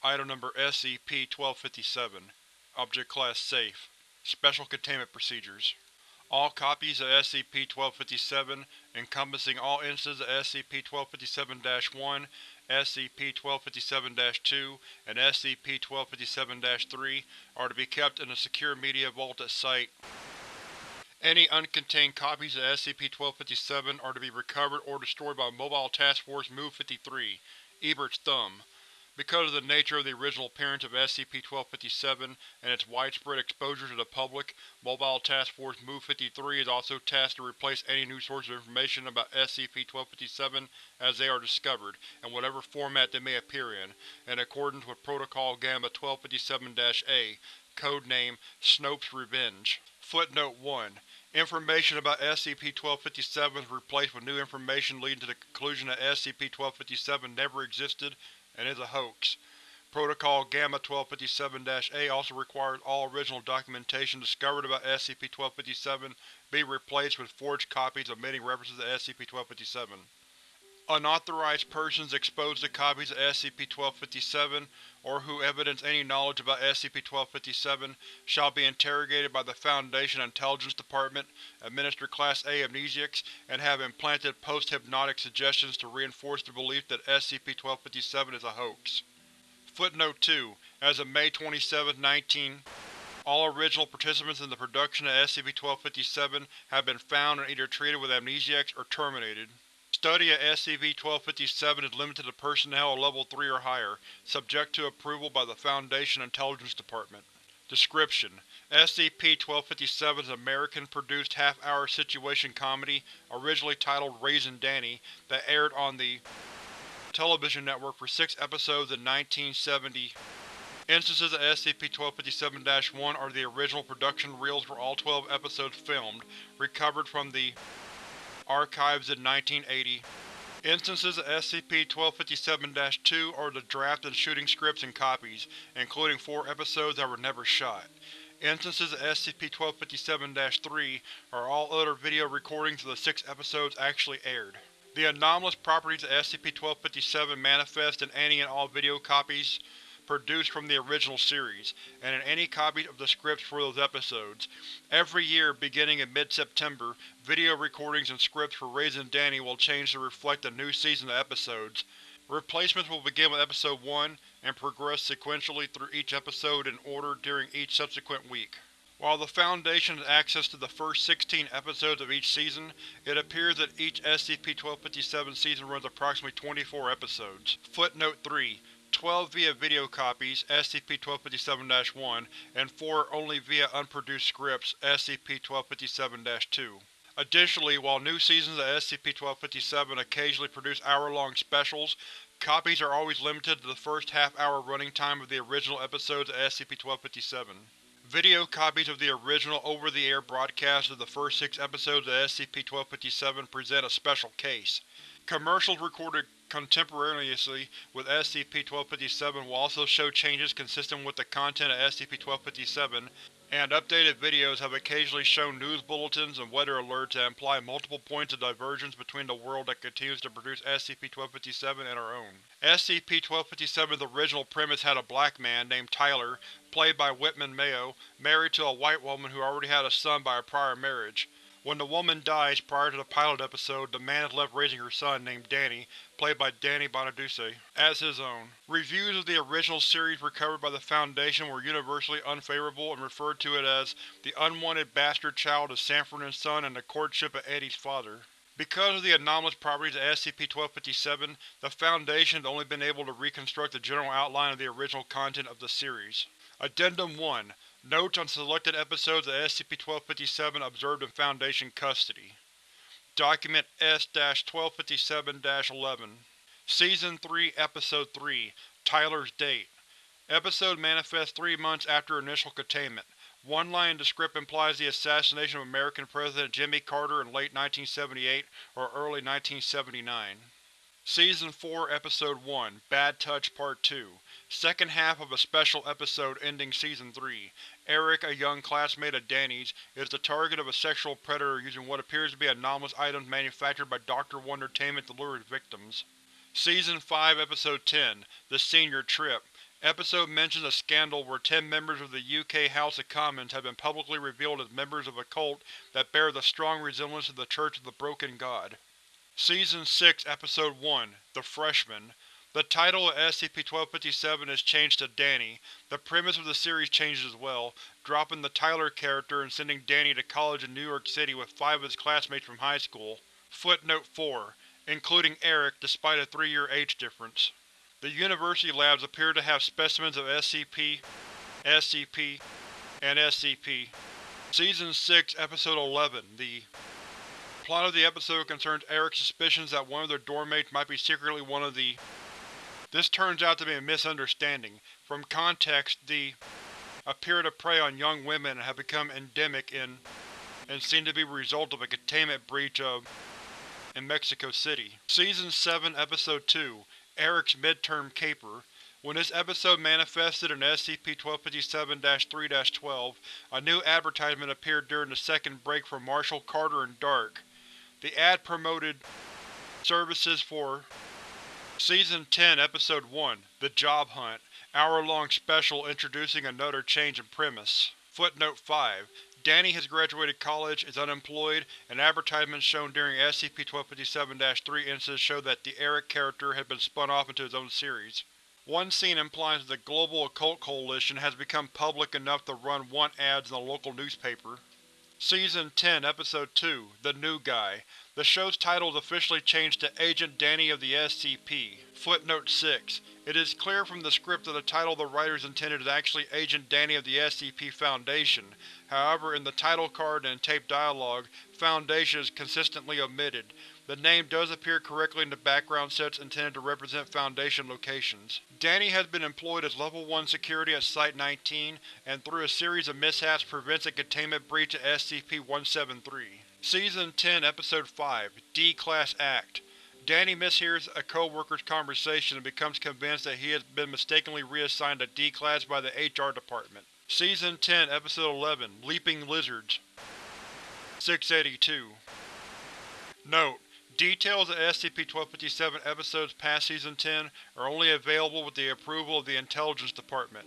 Item Number SCP-1257 Object Class Safe Special Containment Procedures All copies of SCP-1257, encompassing all instances of SCP-1257-1, SCP-1257-2, and SCP-1257-3, are to be kept in a secure media vault at Site. Any uncontained copies of SCP-1257 are to be recovered or destroyed by Mobile Task Force MOVE-53, Ebert's Thumb. Because of the nature of the original appearance of SCP-1257 and its widespread exposure to the public, Mobile Task Force MOVE-53 is also tasked to replace any new sources of information about SCP-1257 as they are discovered, in whatever format they may appear in, in accordance with Protocol Gamma 1257-A, codename Snope's Revenge. Footnote 1. Information about SCP-1257 is replaced with new information leading to the conclusion that SCP-1257 never existed and is a hoax. Protocol Gamma-1257-A also requires all original documentation discovered about SCP-1257 be replaced with forged copies omitting references to SCP-1257. Unauthorized persons exposed to copies of SCP-1257, or who evidence any knowledge about SCP-1257, shall be interrogated by the Foundation Intelligence Department, administer Class A amnesiacs, and have implanted post-hypnotic suggestions to reinforce the belief that SCP-1257 is a hoax. Footnote 2. As of May 27, 19, all original participants in the production of SCP-1257 have been found and either treated with amnesiacs or terminated. Study of SCP-1257 is limited to personnel of Level 3 or higher, subject to approval by the Foundation Intelligence Department. Description: SCP-1257 is an American-produced half-hour situation comedy, originally titled Raising Danny, that aired on the television network for six episodes in 1970. Instances of SCP-1257-1 are the original production reels for all 12 episodes filmed, recovered from the archives in 1980. Instances of SCP-1257-2 are the draft and shooting scripts and copies, including four episodes that were never shot. Instances of SCP-1257-3 are all other video recordings of the six episodes actually aired. The anomalous properties of SCP-1257 manifest in any and all video copies produced from the original series, and in any copies of the scripts for those episodes. Every year, beginning in mid-September, video recordings and scripts for Raising Danny will change to reflect the new season of episodes. Replacements will begin with Episode 1, and progress sequentially through each episode in order during each subsequent week. While the Foundation has access to the first 16 episodes of each season, it appears that each SCP-1257 season runs approximately 24 episodes. Footnote 3. 12 via video copies, SCP-1257-1, and 4 only via unproduced scripts, SCP-1257-2. Additionally, while new seasons of SCP-1257 occasionally produce hour-long specials, copies are always limited to the first half-hour running time of the original episodes of SCP-1257. Video copies of the original over-the-air broadcast of the first six episodes of SCP-1257 present a special case. Commercials recorded contemporaneously with SCP-1257 will also show changes consistent with the content of SCP-1257, and updated videos have occasionally shown news bulletins and weather alerts that imply multiple points of divergence between the world that continues to produce SCP-1257 and our own. SCP-1257's original premise had a black man, named Tyler, played by Whitman Mayo, married to a white woman who already had a son by a prior marriage. When the woman dies prior to the pilot episode, the man is left raising her son, named Danny, played by Danny Bonaduce, as his own. Reviews of the original series recovered by the Foundation were universally unfavorable and referred to it as the unwanted bastard child of Sanford and Son and the courtship of Eddie's father. Because of the anomalous properties of SCP-1257, the Foundation has only been able to reconstruct the general outline of the original content of the series. Addendum 1 Notes on selected episodes of SCP-1257 observed in Foundation custody. Document S-1257-11 Season 3 Episode 3 Tyler's Date Episode manifests three months after initial containment. One line in the script implies the assassination of American President Jimmy Carter in late 1978 or early 1979. Season 4 Episode 1 Bad Touch Part 2 Second half of a special episode ending Season 3. Eric, a young classmate of Danny's, is the target of a sexual predator using what appears to be anomalous items manufactured by Dr. Wondertainment to lure his victims. Season 5 Episode 10 The Senior Trip Episode mentions a scandal where ten members of the UK House of Commons have been publicly revealed as members of a cult that bear the strong resemblance to the Church of the Broken God. Season 6, Episode 1 The Freshman The title of SCP-1257 is changed to Danny. The premise of the series changes as well, dropping the Tyler character and sending Danny to college in New York City with five of his classmates from high school. Footnote 4. Including Eric, despite a three-year age difference. The university labs appear to have specimens of SCP, SCP, and SCP. Season 6, Episode 11 The plot of the episode concerns Eric's suspicions that one of their dorm mates might be secretly one of the… This turns out to be a misunderstanding. From context, the appear to prey on young women and have become endemic in and seem to be a result of a containment breach of in Mexico City. Season 7, Episode 2 Eric's Midterm Caper When this episode manifested in SCP-1257-3-12, a new advertisement appeared during the second break for Marshall Carter and Dark. The ad promoted services for Season 10, Episode 1 The Job Hunt hour-long special introducing another change in premise. Footnote 5 Danny has graduated college, is unemployed, and advertisements shown during SCP-1257-3 instances show that the Eric character has been spun off into his own series. One scene implies that the Global Occult Coalition has become public enough to run want ads in a local newspaper. Season 10, Episode 2 The New Guy The show's title is officially changed to Agent Danny of the SCP. Footnote 6 It is clear from the script that the title the writers intended is actually Agent Danny of the SCP Foundation, however in the title card and taped dialogue, Foundation is consistently omitted. The name does appear correctly in the background sets intended to represent Foundation locations. Danny has been employed as Level 1 security at Site-19, and through a series of mishaps prevents a containment breach at SCP-173. Season 10, Episode 5 D-Class Act Danny mishears a co-worker's conversation and becomes convinced that he has been mistakenly reassigned to D-Class by the HR department. Season 10, Episode 11 Leaping Lizards 682 Note: Details of SCP-1257 episodes past Season 10 are only available with the approval of the Intelligence Department.